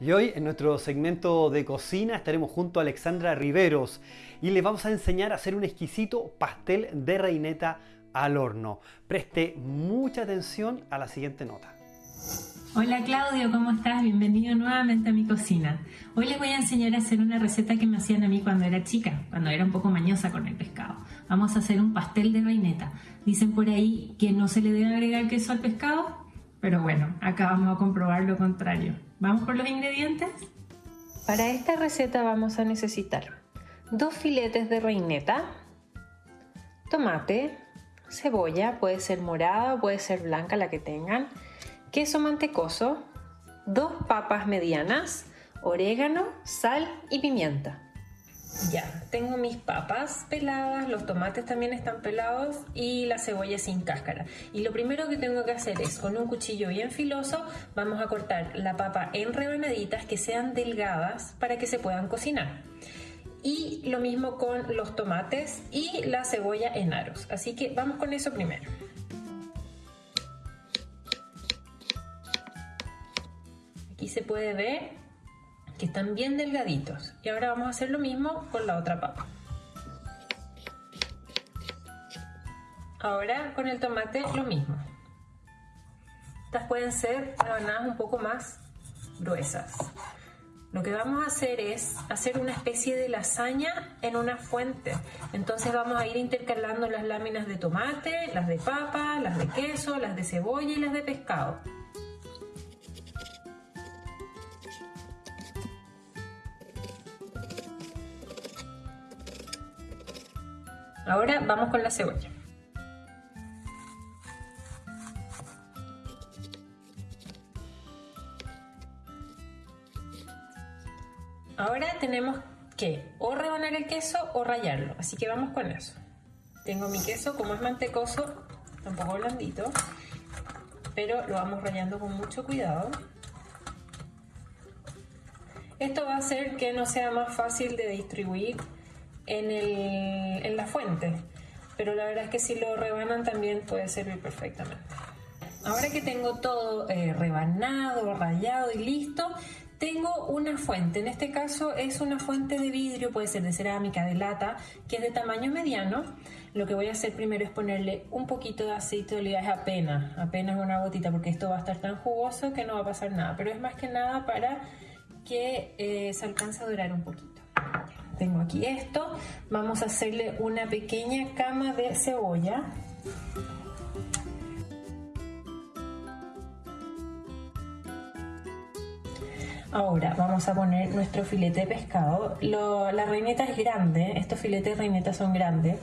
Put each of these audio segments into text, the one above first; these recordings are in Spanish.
Y hoy en nuestro segmento de cocina estaremos junto a Alexandra Riveros y les vamos a enseñar a hacer un exquisito pastel de reineta al horno. Preste mucha atención a la siguiente nota. Hola Claudio, ¿cómo estás? Bienvenido nuevamente a mi cocina. Hoy les voy a enseñar a hacer una receta que me hacían a mí cuando era chica, cuando era un poco mañosa con el pescado. Vamos a hacer un pastel de reineta. Dicen por ahí que no se le debe agregar queso al pescado, pero bueno, acá vamos a comprobar lo contrario. ¿Vamos por los ingredientes? Para esta receta vamos a necesitar dos filetes de reineta, tomate, cebolla, puede ser morada puede ser blanca la que tengan, queso mantecoso, dos papas medianas, orégano, sal y pimienta. Ya, tengo mis papas peladas, los tomates también están pelados y la cebolla sin cáscara. Y lo primero que tengo que hacer es, con un cuchillo bien filoso, vamos a cortar la papa en rebanaditas que sean delgadas para que se puedan cocinar. Y lo mismo con los tomates y la cebolla en aros. Así que vamos con eso primero. Aquí se puede ver que están bien delgaditos. Y ahora vamos a hacer lo mismo con la otra papa. Ahora con el tomate lo mismo. Estas pueden ser rebanadas un poco más gruesas. Lo que vamos a hacer es hacer una especie de lasaña en una fuente. Entonces vamos a ir intercalando las láminas de tomate, las de papa, las de queso, las de cebolla y las de pescado. Ahora vamos con la cebolla. Ahora tenemos que o rebanar el queso o rallarlo, así que vamos con eso. Tengo mi queso, como es mantecoso, un poco blandito, pero lo vamos rallando con mucho cuidado. Esto va a hacer que no sea más fácil de distribuir en, el, en la fuente, pero la verdad es que si lo rebanan también puede servir perfectamente. Ahora que tengo todo eh, rebanado, rayado y listo, tengo una fuente. En este caso es una fuente de vidrio, puede ser de cerámica, de lata, que es de tamaño mediano. Lo que voy a hacer primero es ponerle un poquito de aceite de oliva, es apenas, apenas una gotita, porque esto va a estar tan jugoso que no va a pasar nada. Pero es más que nada para que eh, se alcance a durar un poquito tengo aquí esto. Vamos a hacerle una pequeña cama de cebolla. Ahora vamos a poner nuestro filete de pescado. la reineta es grande, estos filetes de reineta son grandes,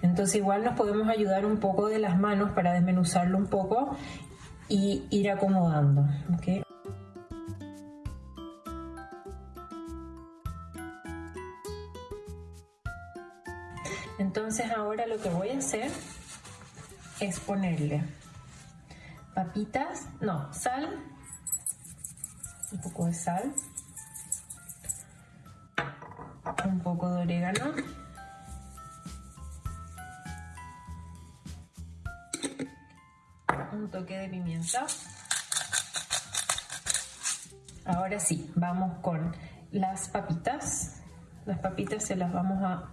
entonces igual nos podemos ayudar un poco de las manos para desmenuzarlo un poco y ir acomodando. Entonces ahora lo que voy a hacer es ponerle papitas, no, sal, un poco de sal, un poco de orégano, un toque de pimienta. Ahora sí, vamos con las papitas. Las papitas se las vamos a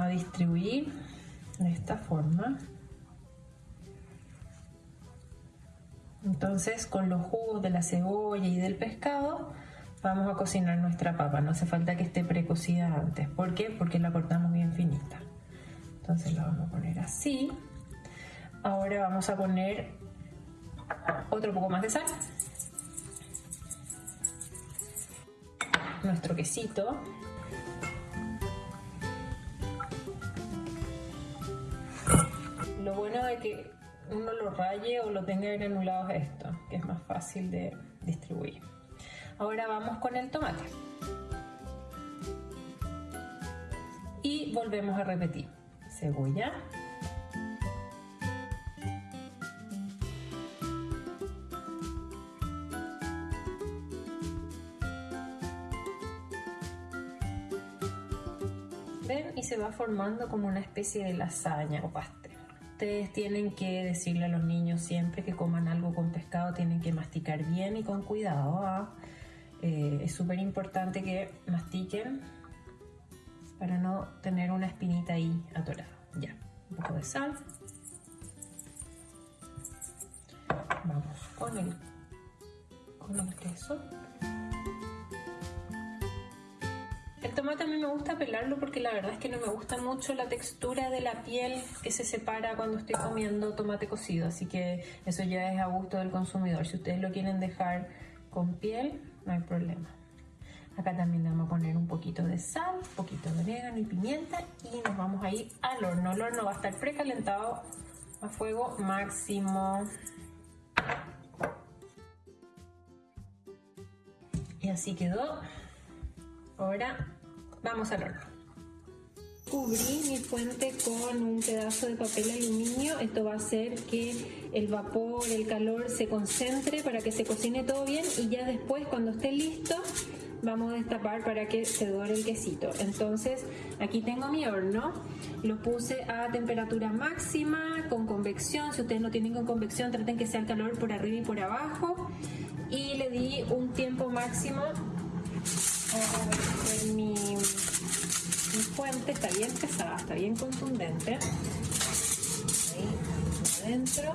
a distribuir de esta forma. Entonces con los jugos de la cebolla y del pescado vamos a cocinar nuestra papa. No hace falta que esté precocida antes. ¿Por qué? Porque la cortamos bien finita. Entonces la vamos a poner así. Ahora vamos a poner otro poco más de sal. Nuestro quesito. Lo bueno de que uno lo raye o lo tenga granulado es esto, que es más fácil de distribuir. Ahora vamos con el tomate. Y volvemos a repetir. Cebolla. Ven y se va formando como una especie de lasaña o pastel. Ustedes tienen que decirle a los niños siempre que coman algo con pescado, tienen que masticar bien y con cuidado. ¿ah? Eh, es súper importante que mastiquen para no tener una espinita ahí atorada. Ya, un poco de sal. Vamos con el, con el queso. Tomate a mí me gusta pelarlo porque la verdad es que no me gusta mucho la textura de la piel que se separa cuando estoy comiendo tomate cocido, así que eso ya es a gusto del consumidor. Si ustedes lo quieren dejar con piel, no hay problema. Acá también le vamos a poner un poquito de sal, un poquito de orégano y pimienta y nos vamos a ir al horno. El horno va a estar precalentado a fuego máximo. Y así quedó. Ahora Vamos al horno. Cubrí mi fuente con un pedazo de papel aluminio. Esto va a hacer que el vapor, el calor se concentre para que se cocine todo bien y ya después cuando esté listo vamos a destapar para que se dore el quesito. Entonces aquí tengo mi horno, lo puse a temperatura máxima con convección. Si ustedes no tienen con convección traten que sea el calor por arriba y por abajo y le di un tiempo máximo mi, fuente está bien pesada, está bien contundente. Adentro.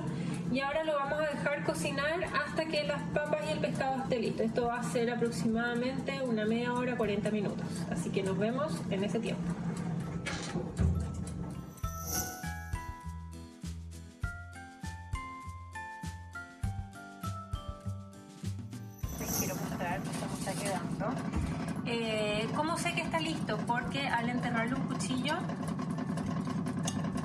Y ahora lo vamos a dejar cocinar hasta que las papas y el pescado esté listo. Esto va a ser aproximadamente una media hora, 40 minutos. Así que nos vemos en ese tiempo. Mostrar cómo está quedando. Eh, ¿Cómo sé que está listo? Porque al enterrarle un cuchillo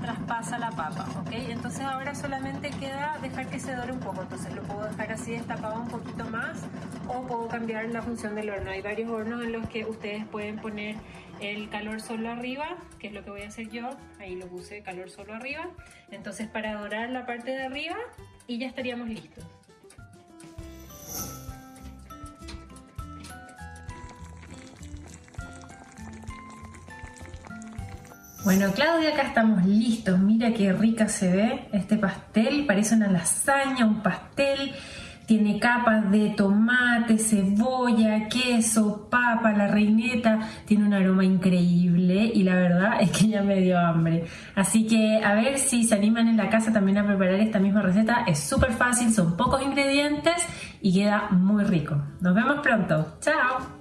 traspasa la papa, ¿ok? Entonces ahora solamente queda dejar que se dore un poco, entonces lo puedo dejar así destapado un poquito más o puedo cambiar la función del horno. Hay varios hornos en los que ustedes pueden poner el calor solo arriba, que es lo que voy a hacer yo, ahí lo puse calor solo arriba, entonces para dorar la parte de arriba y ya estaríamos listos. Bueno, Claudia, acá estamos listos. Mira qué rica se ve este pastel. Parece una lasaña, un pastel. Tiene capas de tomate, cebolla, queso, papa, la reineta. Tiene un aroma increíble y la verdad es que ya me dio hambre. Así que a ver si se animan en la casa también a preparar esta misma receta. Es súper fácil, son pocos ingredientes y queda muy rico. Nos vemos pronto. ¡Chao!